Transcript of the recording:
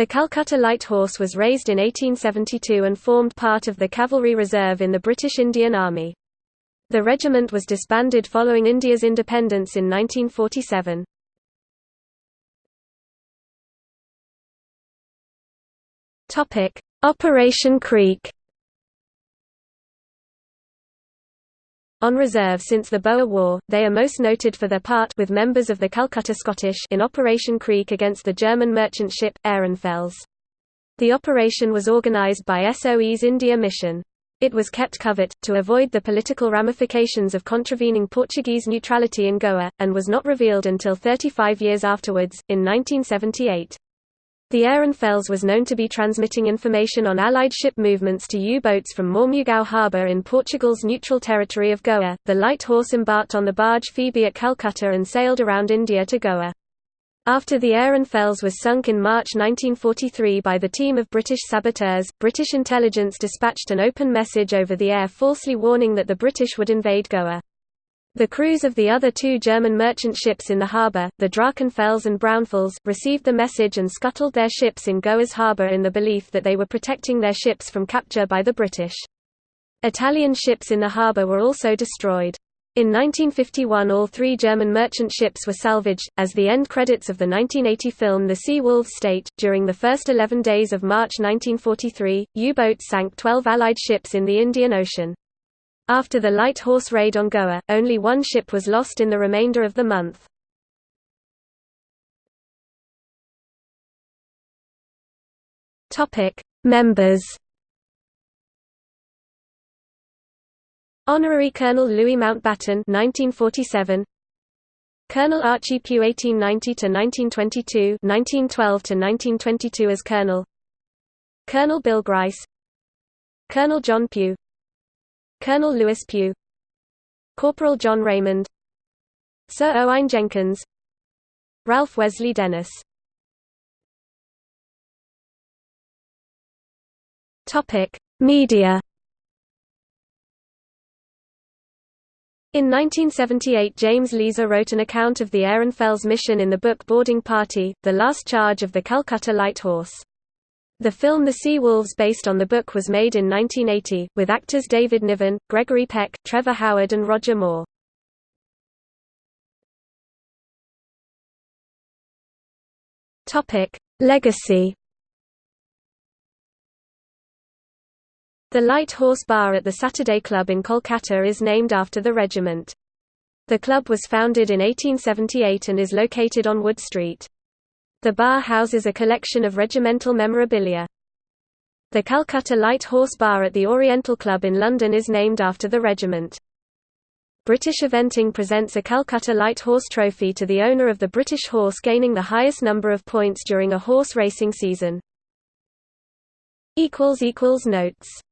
The Calcutta Light Horse was raised in 1872 and formed part of the Cavalry Reserve in the British Indian Army. The regiment was disbanded following India's independence in 1947. Topic: Operation Creek. On reserve since the Boer War, they are most noted for their part with members of the Calcutta Scottish in Operation Creek against the German merchant ship, Ehrenfels. The operation was organized by SOE's India Mission. It was kept covert, to avoid the political ramifications of contravening Portuguese neutrality in Goa, and was not revealed until 35 years afterwards, in 1978. The Ehrenfels was known to be transmitting information on Allied ship movements to U-boats from Mormugao harbour in Portugal's neutral territory of Goa. The Light Horse embarked on the barge Phoebe at Calcutta and sailed around India to Goa. After the Ehrenfels was sunk in March 1943 by the team of British saboteurs, British intelligence dispatched an open message over the air falsely warning that the British would invade Goa. The crews of the other two German merchant ships in the harbour, the Drachenfels and Braunfels, received the message and scuttled their ships in Goa's harbour in the belief that they were protecting their ships from capture by the British. Italian ships in the harbour were also destroyed. In 1951 all three German merchant ships were salvaged, as the end credits of the 1980 film The Sea Wolves state. During the first 11 days of March 1943, U-boats sank 12 Allied ships in the Indian Ocean. After the Light Horse raid on Goa, only one ship was lost in the remainder of the month. Members. Honorary Colonel Louis Mountbatten 1947 Colonel Archie Pugh 1890 to 1922 1912 to 1922 as Colonel Colonel Bill Grice Colonel John Pugh Colonel Lewis Pugh Corporal John Raymond Sir Owain Jenkins Ralph Wesley Dennis Media. In 1978 James Leasor wrote an account of the Ehrenfels mission in the book Boarding Party, The Last Charge of the Calcutta Light Horse. The film The Sea Wolves based on the book was made in 1980, with actors David Niven, Gregory Peck, Trevor Howard and Roger Moore. Legacy The Light Horse Bar at the Saturday Club in Kolkata is named after the regiment. The club was founded in 1878 and is located on Wood Street. The bar houses a collection of regimental memorabilia. The Calcutta Light Horse Bar at the Oriental Club in London is named after the regiment. British Eventing presents a Calcutta Light Horse Trophy to the owner of the British horse gaining the highest number of points during a horse racing season. Notes